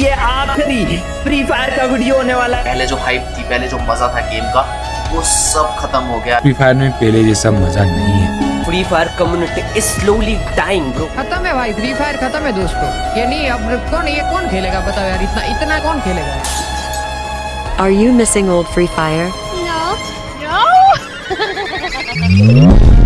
ये आखिरी free fire का वीडियो होने वाला है पहले जो हाइप थी पहले जो मज़ा था गेम का वो सब खत्म हो गया फ्री फायर में पहले जैसा मज़ा नहीं है Free Fire community is slowly dying bro खत्म है भाई फ्री फायर खत्म है दोस्तों ये नहीं अब कौन ये कौन खेलेगा बताओ यार इतना इतना कौन खेलेगा Are you missing old Free Fire? No. No.